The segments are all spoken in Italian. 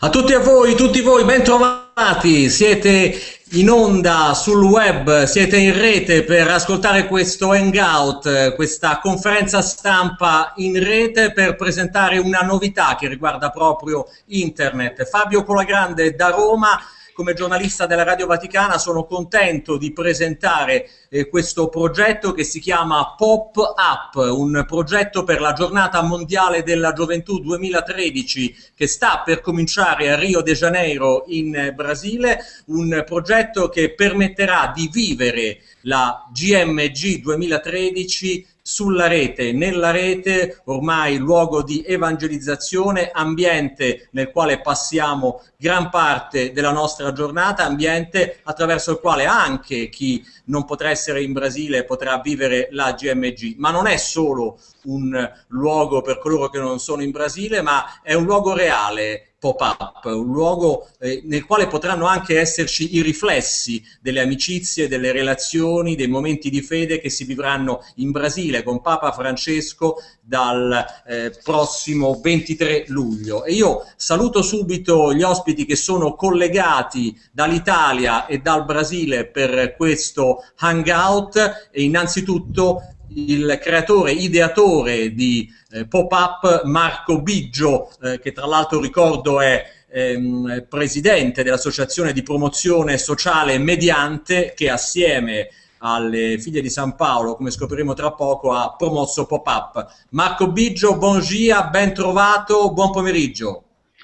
A tutti a voi, tutti voi, bentrovati, siete in onda sul web, siete in rete per ascoltare questo hangout, questa conferenza stampa in rete per presentare una novità che riguarda proprio internet. Fabio Colagrande da Roma come giornalista della Radio Vaticana sono contento di presentare eh, questo progetto che si chiama Pop Up, un progetto per la giornata mondiale della gioventù 2013 che sta per cominciare a Rio de Janeiro in eh, Brasile, un progetto che permetterà di vivere la GMG 2013 sulla rete, nella rete, ormai luogo di evangelizzazione, ambiente nel quale passiamo gran parte della nostra giornata, ambiente attraverso il quale anche chi non potrà essere in Brasile potrà vivere la GMG, ma non è solo un luogo per coloro che non sono in Brasile, ma è un luogo reale, pop-up, un luogo eh, nel quale potranno anche esserci i riflessi delle amicizie, delle relazioni, dei momenti di fede che si vivranno in Brasile con Papa Francesco dal eh, prossimo 23 luglio. E io saluto subito gli ospiti che sono collegati dall'Italia e dal Brasile per questo hangout e innanzitutto il creatore, ideatore di eh, Pop-Up, Marco Biggio, eh, che tra l'altro ricordo è ehm, presidente dell'Associazione di Promozione Sociale Mediante, che assieme alle figlie di San Paolo, come scopriremo tra poco, ha promosso Pop-Up. Marco Biggio, buon gia, ben trovato, buon pomeriggio.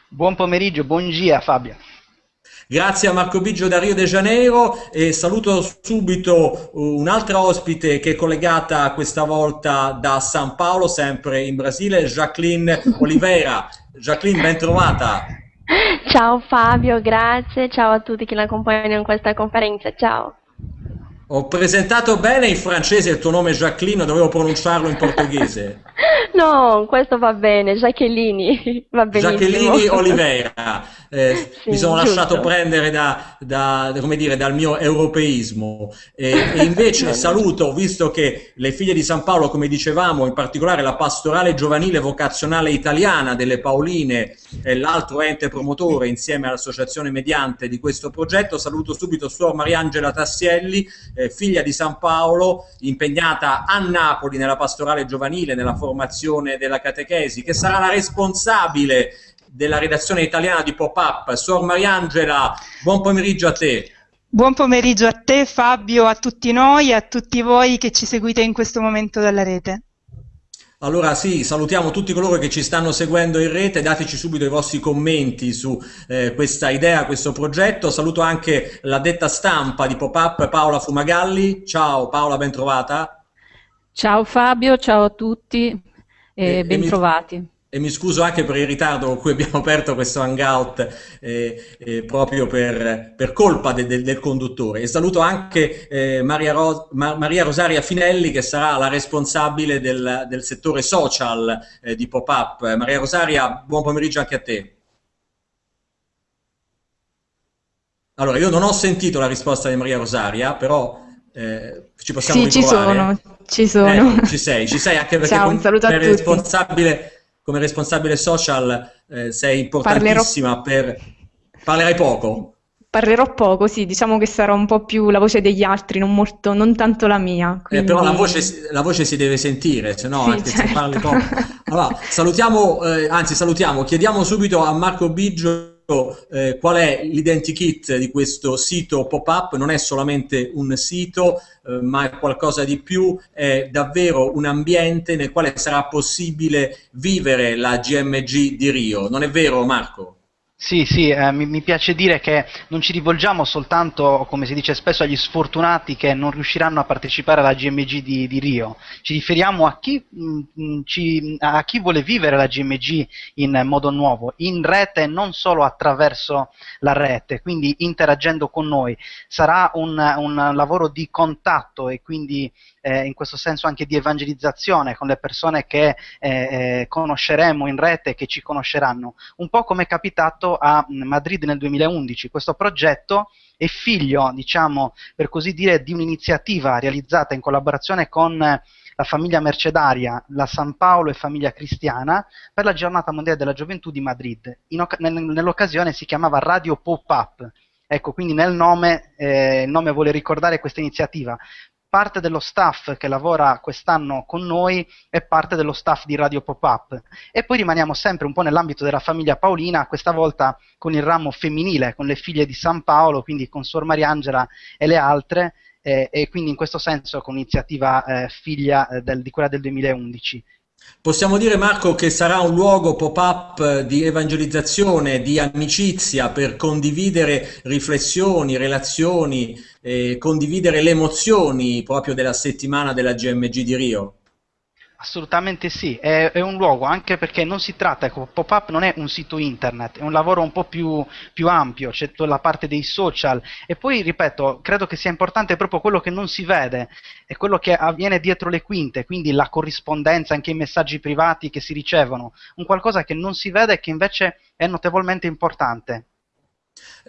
Buon pomeriggio, buon gia Fabio. Grazie a Marco Biggio da Rio de Janeiro e saluto subito un'altra ospite che è collegata questa volta da San Paolo, sempre in Brasile, Jacqueline Oliveira. Jacqueline, ben trovata. Ciao Fabio, grazie, ciao a tutti che la accompagnano in questa conferenza, ciao. Ho presentato bene in francese il tuo nome Jacqueline, dovevo pronunciarlo in portoghese. No, questo va bene, Jacqueline, va benissimo. Jacqueline Oliveira, eh, sì, mi sono giusto. lasciato prendere da, da, dire, dal mio europeismo e, e invece saluto, visto che le figlie di San Paolo, come dicevamo, in particolare la pastorale giovanile vocazionale italiana delle Paoline è l'altro ente promotore insieme all'associazione mediante di questo progetto, saluto subito Suor Mariangela Tassielli, eh, figlia di San Paolo, impegnata a Napoli nella pastorale giovanile, nella formazione della catechesi, che sarà la responsabile della redazione italiana di Pop-Up. Suor Mariangela, buon pomeriggio a te. Buon pomeriggio a te Fabio, a tutti noi e a tutti voi che ci seguite in questo momento dalla rete. Allora sì, salutiamo tutti coloro che ci stanno seguendo in rete, dateci subito i vostri commenti su eh, questa idea, questo progetto. Saluto anche la detta stampa di Pop-Up Paola Fumagalli. Ciao Paola, ben trovata. Ciao Fabio, ciao a tutti e, e bentrovati. Mi e mi scuso anche per il ritardo con cui abbiamo aperto questo hangout eh, eh, proprio per, per colpa de, de, del conduttore. E saluto anche eh, Maria, Ros Ma Maria, Rosaria Finelli che sarà la responsabile del, del settore social eh, di Pop-Up. Maria Rosaria, buon pomeriggio anche a te. Allora, io non ho sentito la risposta di Maria Rosaria, però eh, ci possiamo sì, ritrovare. ci sono, ci sono. Eh, ci sei, ci sei anche perché Ciao, un saluto a tutti. responsabile come responsabile social eh, sei importantissima Parlerò... per... Parlerai poco? Parlerò poco, sì, diciamo che sarà un po' più la voce degli altri, non, molto, non tanto la mia. Quindi... Eh, però la voce, la voce, si deve sentire, se no sì, anche certo. se parli poco. Allora, salutiamo, eh, anzi salutiamo, chiediamo subito a Marco Biggio eh, qual è l'identikit di questo sito pop-up, non è solamente un sito, eh, ma è qualcosa di più, è davvero un ambiente nel quale sarà possibile vivere la GMG di Rio. Non è vero Marco? Sì, sì, eh, mi, mi, piace dire che non ci rivolgiamo soltanto, come si dice spesso, agli sfortunati che non riusciranno a partecipare alla GMG di, di Rio, ci riferiamo a chi, mh, mm, ci, a chi, vuole vivere la GMG in modo nuovo, in rete e non solo attraverso la rete, quindi interagendo con noi. Sarà un, un lavoro di contatto e quindi eh, in questo senso anche di evangelizzazione con le persone che eh, eh, conosceremo in rete e che ci conosceranno, un po' come è capitato a Madrid nel 2011. Questo progetto è figlio, diciamo, per così dire, di un'iniziativa realizzata in collaborazione con la famiglia mercedaria, la San Paolo e famiglia cristiana per la giornata mondiale della gioventù di Madrid. nell'occasione si chiamava Radio Pop-Up. Ecco, quindi nel nome, eh, il nome vuole ricordare questa iniziativa. Parte dello staff che lavora quest'anno con noi è parte dello staff di Radio Pop-Up. E poi rimaniamo sempre un po' nell'ambito della famiglia Paolina, questa volta con il ramo femminile, con le figlie di San Paolo, quindi con Suor Mariangela e le altre, eh, e quindi in questo senso con iniziativa eh, figlia eh, del, di quella del 2011. Possiamo dire Marco che sarà un luogo pop-up di evangelizzazione, di amicizia per condividere riflessioni, relazioni, eh, condividere le emozioni proprio della settimana della GMG di Rio? Assolutamente sì, è, è, un luogo anche perché non si tratta, ecco, Pop-Up non è un sito internet, è un lavoro un po' più, più ampio, c'è tutta la parte dei social e poi, ripeto, credo che sia importante proprio quello che non si vede, è quello che avviene dietro le quinte, quindi la corrispondenza, anche i messaggi privati che si ricevono, un qualcosa che non si vede e che invece è notevolmente importante.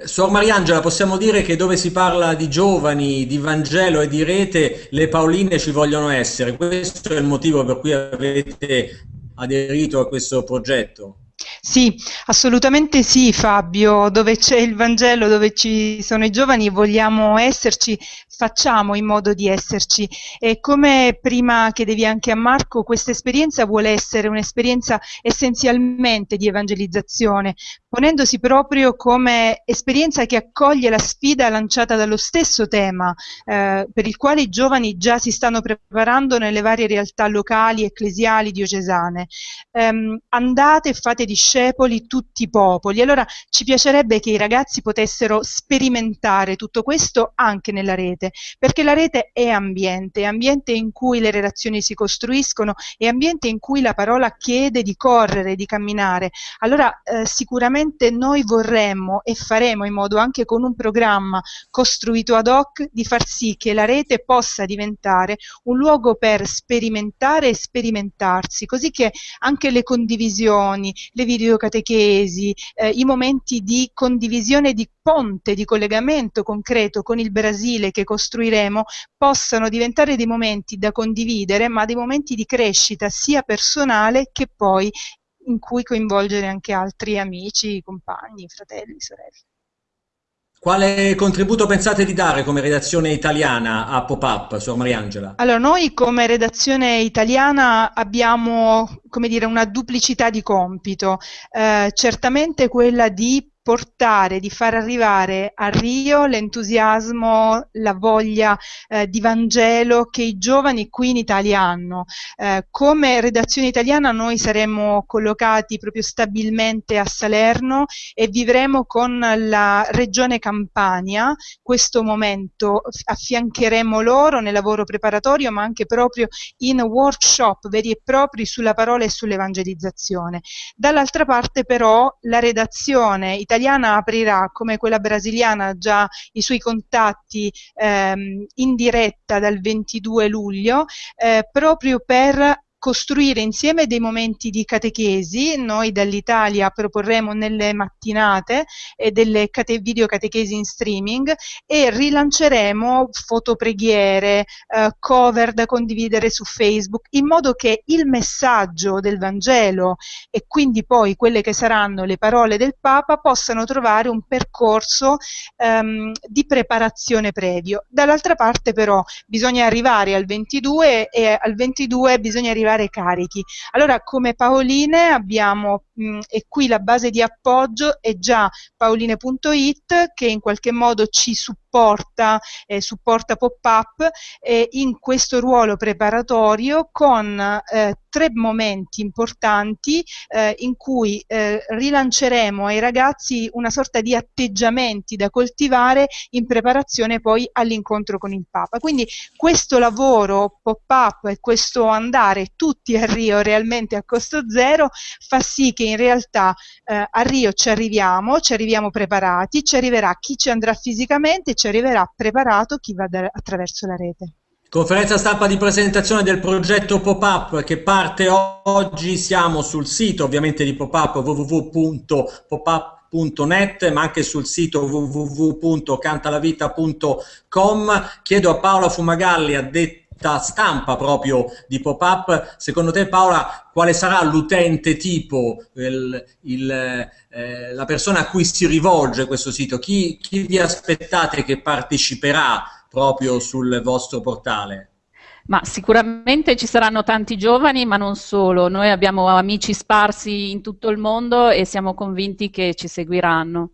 Suor Mariangela, possiamo dire che dove si parla di giovani, di Vangelo e di rete, le Paoline ci vogliono essere. Questo è il motivo per cui avete aderito a questo progetto. Sì, assolutamente sì Fabio, dove c'è il Vangelo, dove ci sono i giovani vogliamo esserci, facciamo in modo di esserci e come prima chiedevi anche a Marco, questa esperienza vuole essere un'esperienza essenzialmente di evangelizzazione, ponendosi proprio come esperienza che accoglie la sfida lanciata dallo stesso tema, eh, per il quale i giovani già si stanno preparando nelle varie realtà locali, ecclesiali, diocesane. Eh, andate e fate discepoli tutti i popoli. Allora ci piacerebbe che i ragazzi potessero sperimentare tutto questo anche nella rete, perché la rete è ambiente, è ambiente in cui le relazioni si costruiscono, è ambiente in cui la parola chiede di correre, di camminare. Allora eh, sicuramente noi vorremmo e faremo in modo anche con un programma costruito ad hoc di far sì che la rete possa diventare un luogo per sperimentare e sperimentarsi, così che anche le condivisioni, le videocatechesi, eh, i momenti di condivisione di ponte, di collegamento concreto con il Brasile che costruiremo possano diventare dei momenti da condividere, ma dei momenti di crescita sia personale che poi in cui coinvolgere anche altri amici, compagni, fratelli, sorelle. Quale contributo pensate di dare come redazione italiana a Pop-Up, Suor Mariangela? Allora, noi come redazione italiana abbiamo, come dire, una duplicità di compito. Eh, certamente quella di portare, di far arrivare a Rio l'entusiasmo, la voglia eh, di Vangelo che i giovani qui in Italia hanno. Eh, come redazione italiana noi saremo collocati proprio stabilmente a Salerno e vivremo con la regione Campania questo momento, affiancheremo loro nel lavoro preparatorio ma anche proprio in workshop veri e propri sulla parola e sull'evangelizzazione. Dall'altra parte però la redazione italiana italiana aprirà come quella brasiliana già i suoi contatti ehm, in diretta dal 22 luglio eh, proprio per costruire insieme dei momenti di catechesi, noi dall'Italia proporremo nelle mattinate e delle cate- videocatechesi in streaming e rilanceremo fotopreghiere, eh, cover da condividere su Facebook, in modo che il messaggio del Vangelo e quindi poi quelle che saranno le parole del Papa possano trovare un percorso ehm, di preparazione previo. Dall'altra parte però bisogna arrivare al 22 e al 22 bisogna arrivare creare carichi. Allora come Paoline abbiamo, mh, e qui la base di appoggio è già paoline.it che in qualche modo ci supporta supporta, eh, supporta pop-up eh, in questo ruolo preparatorio con eh, tre momenti importanti eh, in cui eh, rilanceremo ai ragazzi una sorta di atteggiamenti da coltivare in preparazione poi all'incontro con il Papa. Quindi questo lavoro pop-up e questo andare tutti a Rio realmente a costo zero fa sì che in realtà a Rio ci arriviamo, ci arriviamo preparati, ci arriverà chi ci andrà fisicamente, ci arriverà preparato chi va attraverso la rete. Conferenza stampa di presentazione del progetto Pop-Up che parte oggi, siamo sul sito ovviamente di Pop-Up www.popup pop-up.net ma anche sul sito www.cantalavita.com. Chiedo a Paola Fumagalli, addetta stampa proprio di pop-up, secondo te Paola quale sarà l'utente tipo, il, il, eh, la persona a cui si rivolge questo sito? Chi, chi vi aspettate che parteciperà proprio sul vostro portale? Ma sicuramente ci saranno tanti giovani, ma non solo. Noi abbiamo amici sparsi in tutto il mondo e siamo convinti che ci seguiranno.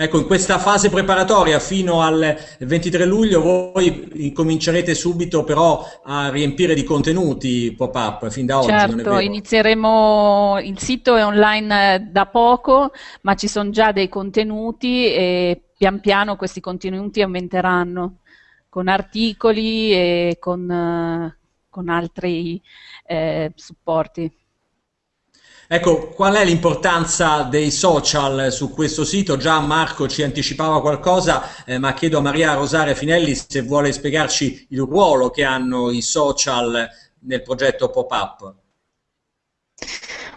Ecco, in questa fase preparatoria fino al 23 luglio voi incomincerete subito però a riempire di contenuti pop-up fin da oggi, Certo, inizieremo, il sito è online eh, da poco, ma ci sono già dei contenuti e pian piano questi contenuti aumenteranno con articoli e con, uh, con altri eh, supporti. Ecco, qual è l'importanza dei social su questo sito? Già Marco ci anticipava qualcosa, eh, ma chiedo a Maria Rosaria Finelli se vuole spiegarci il ruolo che hanno i social nel progetto Pop-Up.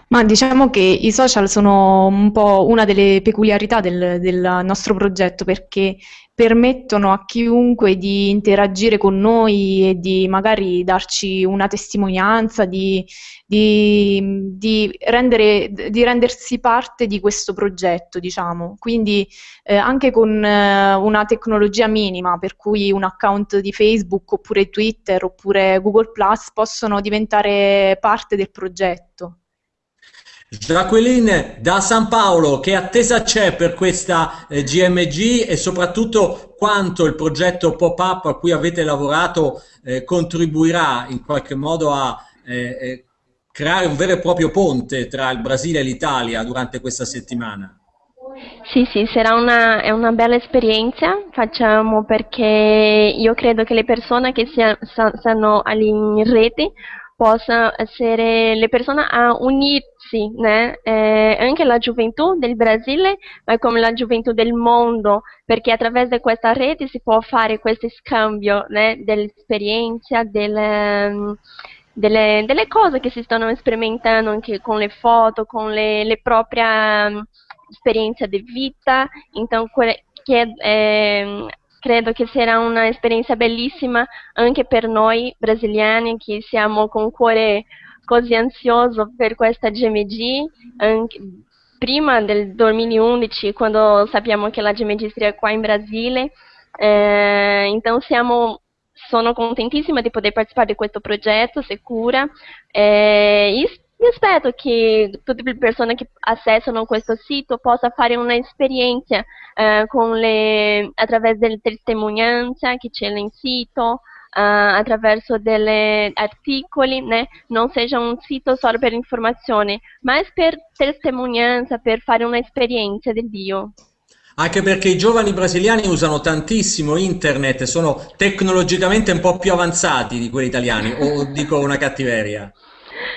Ma diciamo che i social sono un po' una delle peculiarità del, del nostro progetto perché permettono a chiunque di interagire con noi e di magari darci una testimonianza, di, di, di, rendere, di rendersi parte di questo progetto, diciamo. Quindi eh, anche con eh, una tecnologia minima, per cui un account di Facebook oppure Twitter oppure Google Plus possono diventare parte del progetto. Jacqueline da San Paolo, che attesa c'è per questa eh, GMG e soprattutto quanto il progetto Pop-Up a cui avete lavorato eh, contribuirà in qualche modo a eh, eh, creare un vero e proprio ponte tra il Brasile e l'Italia durante questa settimana? Sì, sì, sarà una, una, bella esperienza, facciamo perché io credo che le persone che si, stanno in rete possano essere le persone a unirsi, né? eh, anche la gioventù del Brasile, ma come la gioventù del mondo, perché attraverso questa rete si può fare questo scambio né? dell'esperienza, delle, delle, delle, cose che si stanno sperimentando anche con le foto, con le, le proprie um, esperienze di vita, então che, eh, credo che sarà un'esperienza bellissima anche per noi brasiliani che siamo con cuore così ansioso per questa GMG, anche, prima del 2011, quando sappiamo che la GMG sarebbe qua in Brasile. Eh, então siamo, sono contentissima di poter partecipare di questo progetto, sicura. Eh, io aspetto che tutte le persone che accessano questo sito possano fare un'esperienza eh, le, attraverso delle testimonianze che c'è nel sito, eh, attraverso degli articoli, né? non sia un sito solo per informazione, ma per testimonianza, per fare un'esperienza del Dio. Anche perché i giovani brasiliani usano tantissimo internet, sono tecnologicamente un po' più avanzati di quelli italiani, o dico una cattiveria?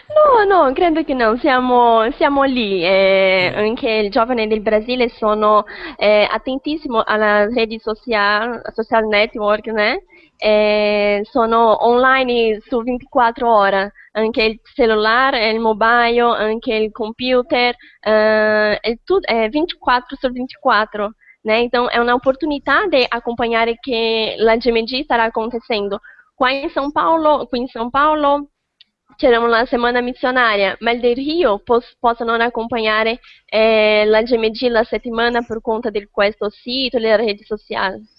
No, no, credo che no, siamo, siamo lì, eh, anche i giovani del Brasile sono eh, attentissimi alla rete social, social network, né? Eh, sono online su 24 ore, anche il cellulare, il mobile, anche il computer, eh, è, tutto, è 24 su 24. Né? Então, é uma oportunidade de acompanhar que a GMG estará acontecendo. Qua in São Paulo, qui in São Paulo c'era una settimana missionaria, ma del Rio pos- possono accompagnare eh, la GMG la settimana per conto di questo sito e delle reti sociali.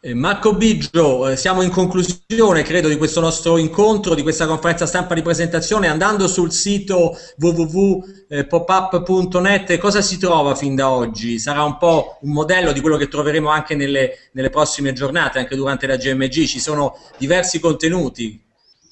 Eh, Marco Biggio, eh, siamo in conclusione, credo, di questo nostro incontro, di questa conferenza stampa di presentazione. Andando sul sito www.popup.net, cosa si trova fin da oggi? Sarà un po' un modello di quello che troveremo anche nelle, nelle prossime giornate, anche durante la GMG. Ci sono diversi contenuti.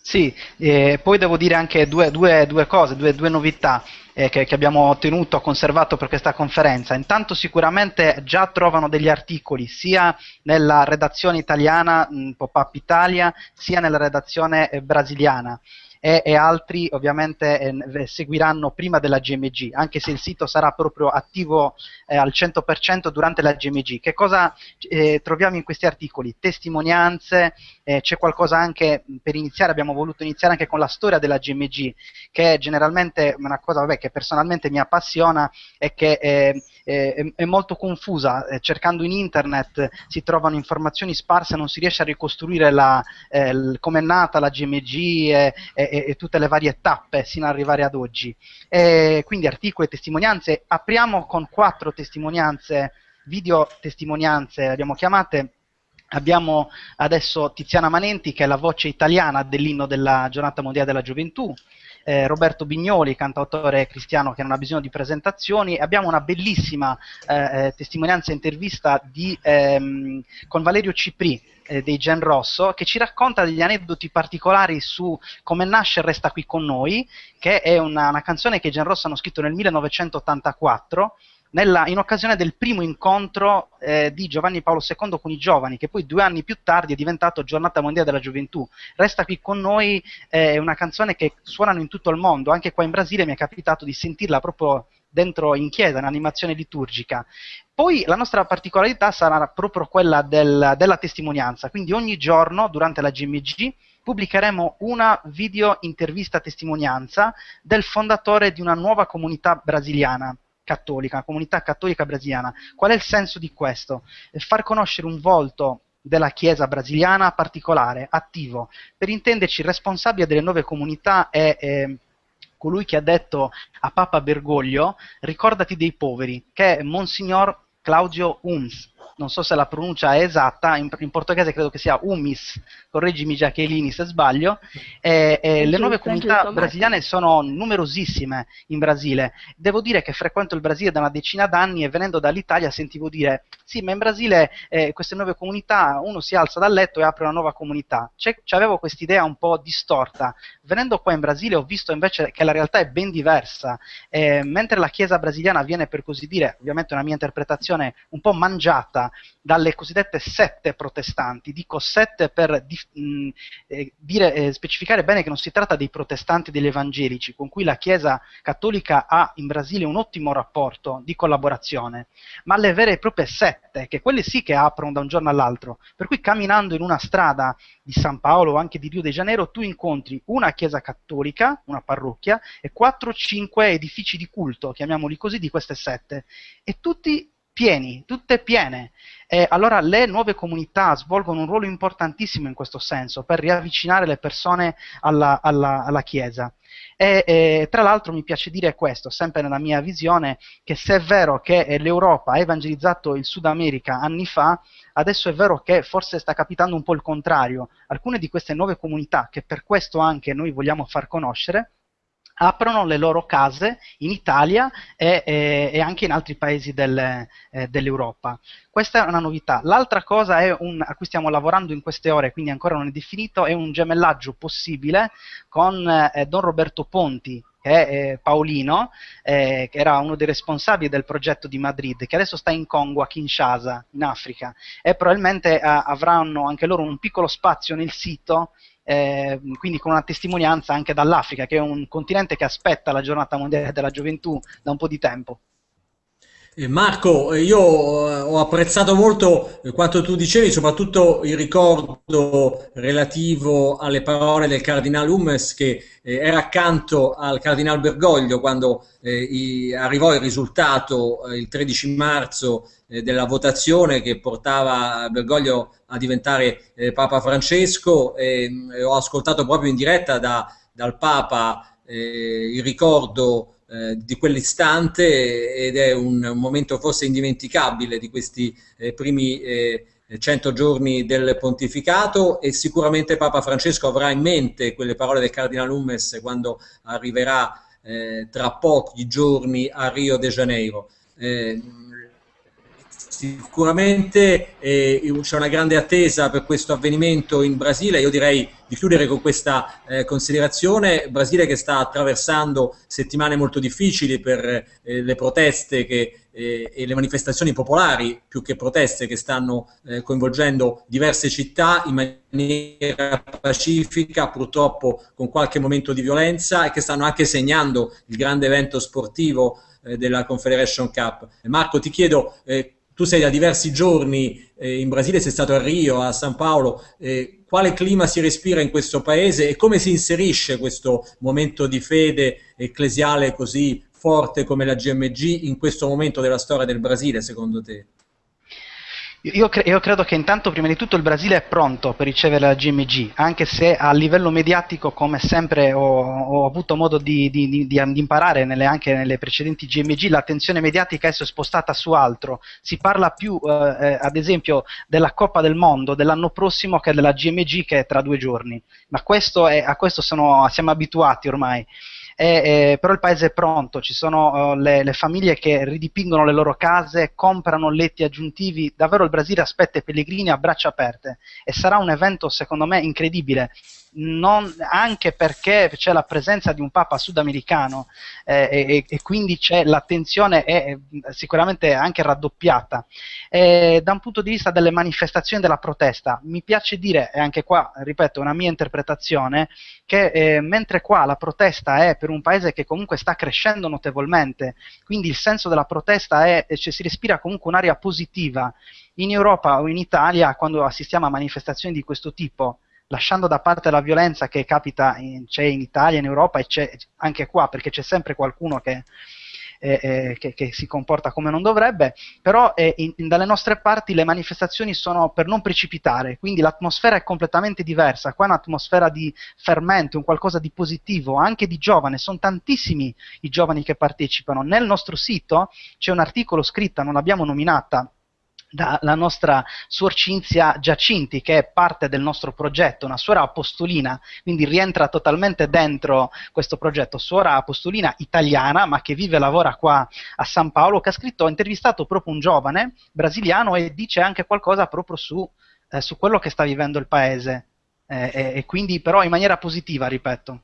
Sì, eh, poi devo dire anche due, due, due cose, due, due novità eh, che, che, abbiamo ottenuto, conservato per questa conferenza. Intanto sicuramente già trovano degli articoli sia nella redazione italiana, Pop-Up Italia, sia nella redazione eh, brasiliana. E, e altri ovviamente eh, seguiranno prima della GMG, anche se il sito sarà proprio attivo eh, al 100% durante la GMG. Che cosa eh, troviamo in questi articoli? Testimonianze, eh, c'è qualcosa anche, per iniziare abbiamo voluto iniziare anche con la storia della GMG, che è generalmente una cosa vabbè, che personalmente mi appassiona e che eh, è, è, molto confusa, eh, cercando in internet si trovano informazioni sparse, non si riesce a ricostruire come è nata la GMG e, e, e, tutte le varie tappe sino ad arrivare ad oggi. E quindi articoli e testimonianze, apriamo con quattro testimonianze, video testimonianze, abbiamo chiamate, Abbiamo adesso Tiziana Manenti, che è la voce italiana dell'inno della giornata mondiale della gioventù, eh, Roberto Bignoli, cantautore cristiano che non ha bisogno di presentazioni. Abbiamo una bellissima eh, eh testimonianza intervista di, ehm, con Valerio Cipri eh, dei Gen Rosso che ci racconta degli aneddoti particolari su come nasce Resta qui con noi, che è una, una canzone che i Gen Rosso hanno scritto nel 1984 nella, in occasione del primo incontro eh, di Giovanni Paolo II con i giovani, che poi due anni più tardi è diventato Giornata Mondiale della Gioventù. Resta qui con noi, eh, è una canzone che suonano in tutto il mondo, anche qua in Brasile mi è capitato di sentirla proprio dentro in chiesa, in animazione liturgica. Poi la nostra particolarità sarà proprio quella del, della testimonianza, quindi ogni giorno durante la GMG pubblicheremo una video intervista testimonianza del fondatore di una nuova comunità brasiliana cattolica, comunità cattolica brasiliana. Qual è il senso di questo? Far conoscere un volto della Chiesa brasiliana particolare, attivo. Per intenderci, il responsabile delle nuove comunità è eh, colui che ha detto a Papa Bergoglio, ricordati dei poveri, che è Monsignor Claudio Uns non so se la pronuncia è esatta, in, in portoghese credo che sia Umis, correggimi Giachelini se sbaglio, eh, eh, le nuove comunità brasiliane sono numerosissime in Brasile. Devo dire che frequento il Brasile da una decina d'anni e venendo dall'Italia sentivo dire sì, ma in Brasile eh, queste nuove comunità, uno si alza dal letto e apre una nuova comunità. C'avevo quest'idea un po' distorta. Venendo qua in Brasile ho visto invece che la realtà è ben diversa. Eh, mentre la Chiesa brasiliana viene per così dire, ovviamente una mia interpretazione un po' mangiata dalle cosiddette sette protestanti. Dico sette per di, mh, eh, dire, eh, specificare bene che non si tratta dei protestanti degli evangelici, con cui la Chiesa cattolica ha in Brasile un ottimo rapporto di collaborazione, ma le vere e proprie sette, che quelle sì che aprono da un giorno all'altro. Per cui camminando in una strada di San Paolo o anche di Rio de Janeiro, tu incontri una chiesa cattolica, una parrocchia, e quattro o cinque edifici di culto, chiamiamoli così, di queste sette, e tutti pieni, tutte piene. E allora le nuove comunità svolgono un ruolo importantissimo in questo senso, per riavvicinare le persone alla, alla, alla Chiesa. E, e, tra l'altro mi piace dire questo, sempre nella mia visione, che se è vero che l'Europa ha evangelizzato il Sud America anni fa, adesso è vero che forse sta capitando un po' il contrario. Alcune di queste nuove comunità, che per questo anche noi vogliamo far conoscere, aprono le loro case in Italia e, e, e anche in altri paesi del, eh, dell'Europa. Questa è una novità. L'altra cosa un, a cui stiamo lavorando in queste ore, quindi ancora non è definito, è un gemellaggio possibile con eh, Don Roberto Ponti, che è eh, Paolino, eh, che era uno dei responsabili del progetto di Madrid, che adesso sta in Congo, a Kinshasa, in Africa, e probabilmente eh, avranno anche loro un piccolo spazio nel sito eh, quindi con una testimonianza anche dall'Africa, che è un continente che aspetta la giornata mondiale della gioventù da un po' di tempo. Eh, Marco, eh, io ho apprezzato molto quanto tu dicevi, soprattutto il ricordo relativo alle parole del Cardinale Hummes che era accanto al Cardinale Bergoglio quando arrivò il risultato il 13 marzo della votazione che portava Bergoglio a diventare eh, Papa Francesco e, e, ho ascoltato proprio in diretta da, dal Papa eh, il ricordo eh, di quell'istante ed è un, un, momento forse indimenticabile di questi eh, primi eh, cento giorni del pontificato e sicuramente Papa Francesco avrà in mente quelle parole del Cardinale Ummes quando arriverà eh, tra pochi giorni a Rio de Janeiro sicuramente eh, c'è una grande attesa per questo avvenimento in Brasile, io direi di chiudere con questa eh, considerazione, Brasile che sta attraversando settimane molto difficili per eh, le proteste che, eh, e le manifestazioni popolari, più che proteste, che stanno eh, coinvolgendo diverse città in maniera pacifica, purtroppo con qualche momento di violenza e che stanno anche segnando il grande evento sportivo eh, della Confederation Cup. Marco, ti chiedo, eh, tu sei da diversi giorni eh, in Brasile, sei stato a Rio, a San Paolo, eh, quale clima si respira in questo paese e come si inserisce questo momento di fede ecclesiale così forte come la GMG in questo momento della storia del Brasile, secondo te? Io, cre- io, credo che intanto prima di tutto il Brasile è pronto per ricevere la GMG, anche se a livello mediatico, come sempre ho, ho avuto modo di, di, di, di imparare nelle, anche nelle precedenti GMG, l'attenzione mediatica adesso è spostata su altro. Si parla più, eh, eh, ad esempio, della Coppa del Mondo dell'anno prossimo che della GMG che è tra due giorni. Ma questo è, a questo sono, siamo abituati ormai eh, eh, però il paese è pronto, ci sono uh, le, le, famiglie che ridipingono le loro case, comprano letti aggiuntivi, davvero il Brasile aspetta i pellegrini a braccia aperte e sarà un evento secondo me incredibile non, anche perché c'è la presenza di un Papa sudamericano eh, e, e, quindi l'attenzione è sicuramente anche raddoppiata. E, da un punto di vista delle manifestazioni della protesta, mi piace dire, e anche qua, ripeto, una mia interpretazione, che eh, mentre qua la protesta è per un paese che comunque sta crescendo notevolmente, quindi il senso della protesta è, cioè, si respira comunque un'aria positiva, in Europa o in Italia, quando assistiamo a manifestazioni di questo tipo, lasciando da parte la violenza che capita in, c'è in Italia, in Europa e c'è anche qua, perché c'è sempre qualcuno che, eh, eh, che, che si comporta come non dovrebbe, però eh, in, in, dalle nostre parti le manifestazioni sono per non precipitare, quindi l'atmosfera è completamente diversa, qua è un'atmosfera di fermento, un qualcosa di positivo, anche di giovane, sono tantissimi i giovani che partecipano. Nel nostro sito c'è un articolo scritto, non l'abbiamo nominata, dalla nostra suor Cinzia Giacinti, che è parte del nostro progetto, una suora apostolina, quindi rientra totalmente dentro questo progetto, suora apostolina italiana, ma che vive e lavora qua a San Paolo, che ha scritto, ha intervistato proprio un giovane brasiliano e dice anche qualcosa proprio su, eh, su quello che sta vivendo il paese, eh, e quindi però in maniera positiva, ripeto.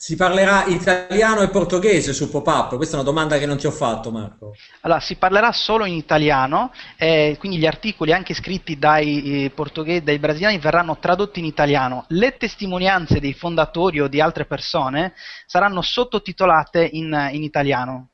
Si parlerà italiano e portoghese su pop-up? Questa è una domanda che non ti ho fatto, Marco. Allora, si parlerà solo in italiano, eh, quindi gli articoli anche scritti dai, eh, portoghesi, dai brasiliani verranno tradotti in italiano. Le testimonianze dei fondatori o di altre persone saranno sottotitolate in, in italiano.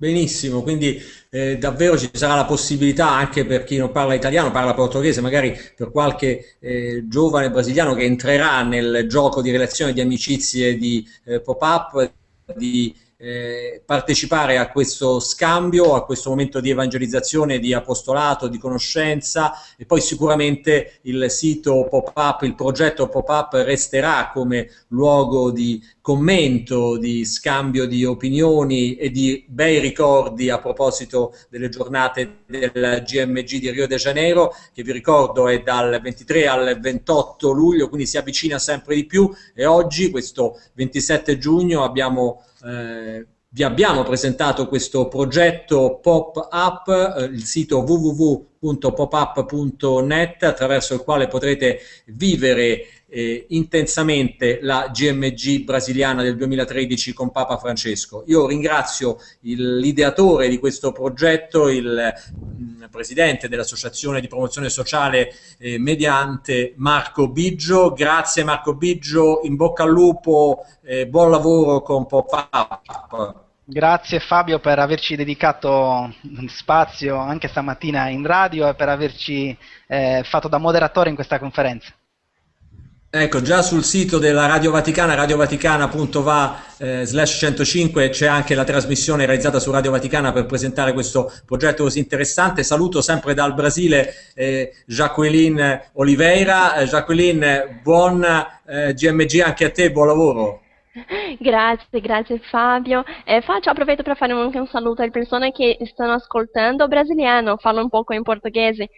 Benissimo, quindi eh, davvero ci sarà la possibilità anche per chi non parla italiano, parla portoghese, magari per qualche eh, giovane brasiliano che entrerà nel gioco di relazioni, di amicizie, di eh, pop-up, di eh, partecipare a questo scambio, a questo momento di evangelizzazione, di apostolato, di conoscenza e poi sicuramente il sito pop-up, il progetto pop-up resterà come luogo di commento, di scambio di opinioni e di bei ricordi a proposito delle giornate del GMG di Rio de Janeiro, che vi ricordo è dal 23 al 28 luglio, quindi si avvicina sempre di più. E oggi, questo 27 giugno, abbiamo eh, vi abbiamo presentato questo progetto pop-up, eh, il sito www.popup.net attraverso il quale potrete vivere eh, intensamente la GMG brasiliana del 2013 con Papa Francesco. Io ringrazio l'ideatore di questo progetto, il mh, mm, presidente dell'Associazione di Promozione Sociale eh, Mediante, Marco Biggio. Grazie Marco Biggio, in bocca al lupo, eh, buon lavoro con Pop-Up. Grazie Fabio per averci dedicato spazio anche stamattina in radio e per averci eh, fatto da moderatore in questa conferenza. Ecco, già sul sito della Radio Vaticana, radiovaticana.va eh, slash 105 c'è anche la trasmissione realizzata su Radio Vaticana per presentare questo progetto così interessante. Saluto sempre dal Brasile eh, Jacqueline Oliveira. Eh, Jacqueline, buon eh, GMG anche a te, buon lavoro. Grazie, grazie Fabio. Eh, faccio, approfitto per fare anche un saluto alle persone che stanno ascoltando brasiliano, falo un poco in portoghese.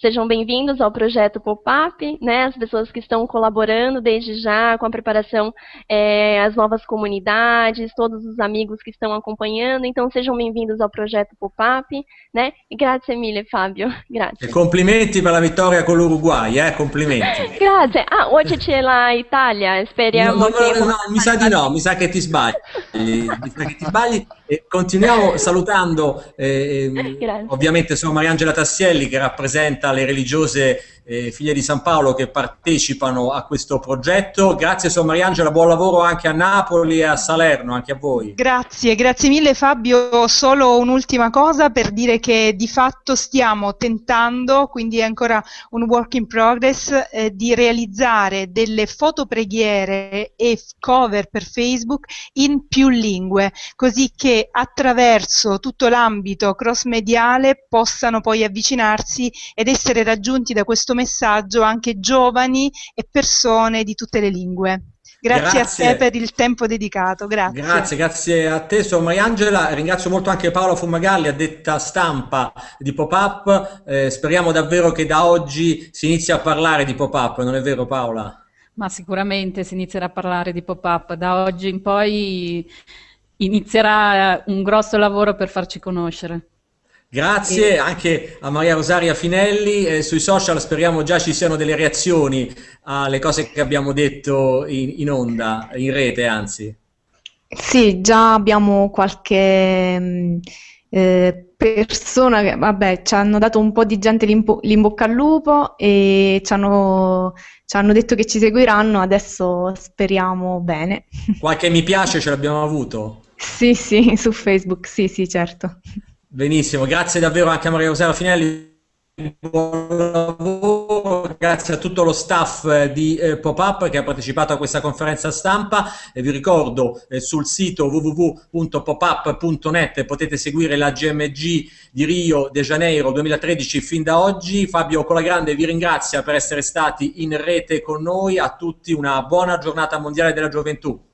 Sejam bem-vindos ao projeto Pop-Up, né? As pessoas que estão colaborando desde já com a preparação, é, as novas comunidades, todos os amigos que estão acompanhando. Então, sejam bem-vindos ao projeto Pop-Up, né? grazie mille, Fabio. Grazie. E complimenti per la vittoria con l'Uruguay, eh? Complimenti. grazie. Ah, oggi c'è la Italia, speriamo no, no, che... No, mi sa di no, mi sa che ti sbagli. mi sa che ti sbagli. E continuiamo salutando eh, ovviamente sono Mariangela Tassielli che rappresenta le religiose eh, figlie di San Paolo che partecipano a questo progetto. Grazie Sor Mariangela, buon lavoro anche a Napoli e a Salerno, anche a voi. Grazie, grazie mille Fabio. Solo un'ultima cosa per dire che di fatto stiamo tentando, quindi è ancora un work in progress, eh, di realizzare delle fotopreghiere e cover per Facebook in più lingue, così che attraverso tutto l'ambito cross mediale possano poi avvicinarsi ed essere raggiunti da questo messaggio anche giovani e persone di tutte le lingue. Grazie, grazie, a te per il tempo dedicato, grazie. Grazie, grazie a te, sono Mariangela, ringrazio molto anche Paola Fumagalli, addetta stampa di Pop-Up, eh, speriamo davvero che da oggi si inizi a parlare di Pop-Up, non è vero Paola? Ma sicuramente si inizierà a parlare di Pop-Up, da oggi in poi inizierà un grosso lavoro per farci conoscere. Grazie anche a Maria Rosaria Finelli, eh, sui social speriamo già ci siano delle reazioni alle cose che abbiamo detto in, in onda, in rete anzi. Sì, già abbiamo qualche mm, eh, persona che, vabbè, ci hanno dato un po' di gente l'in bocca al lupo e ci hanno, ci hanno detto che ci seguiranno, adesso speriamo bene. Qualche mi piace ce l'abbiamo avuto? Sì, sì, su Facebook, sì, sì, certo. Benissimo, grazie davvero anche a Maria Rosaria Finelli. Buon lavoro, grazie a tutto lo staff eh, di eh, Pop-Up che ha partecipato a questa conferenza stampa e vi ricordo eh, sul sito www.popup.net potete seguire la GMG di Rio de Janeiro 2013 fin da oggi. Fabio Colagrande vi ringrazia per essere stati in rete con noi, a tutti una buona giornata mondiale della gioventù.